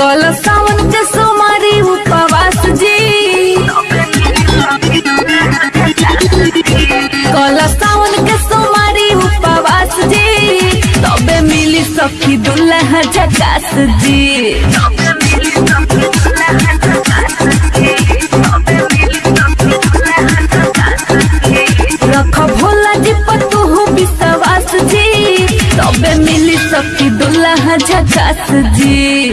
कल सावन के सोमारी उपवास जी। कल सावन के सोमारी उपवास जी। तबे मिली सखी दुल्हा झकास जी। सखी दुल्हा झकास जी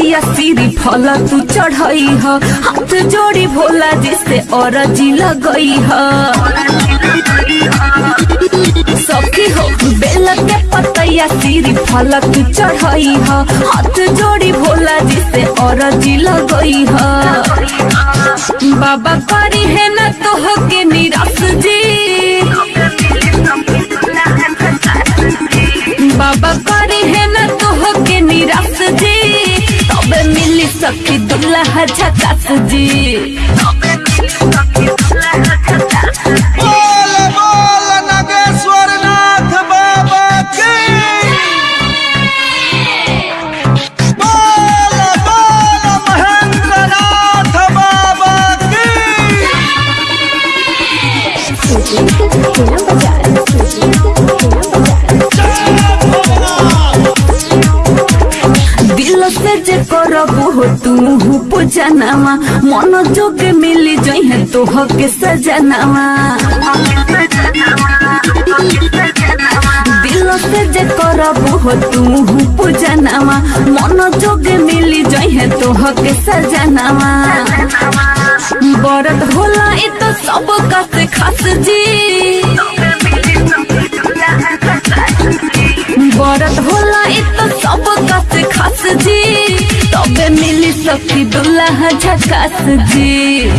पतैया सीरी फल तू चढ़ई ह। हाथ जोड़ी भोला जिसे और जी लगई ह। सखी हो बेल के पतैया सीरी फल तू चढ़ई ह। हाथ जोड़ी भोला जिसे और जी लगई ह। बाबा करी है ना तो हो के निराश जी। बाबा सखी दुल्हा झकास जी। बोल बोल नागेश्वर नाथ बाबा की। बोल बोल महेंद्र नाथ बाबा की। दिल से जे हो तू पूजनामा मन जोग मिली तो हो के सजनामा। दिल से जे करबू तू पूजनामा मन जोग मिली तो हो के सजनामा। बरत होला इ तो सब का से जी। सकती दुल्हा झकास जी।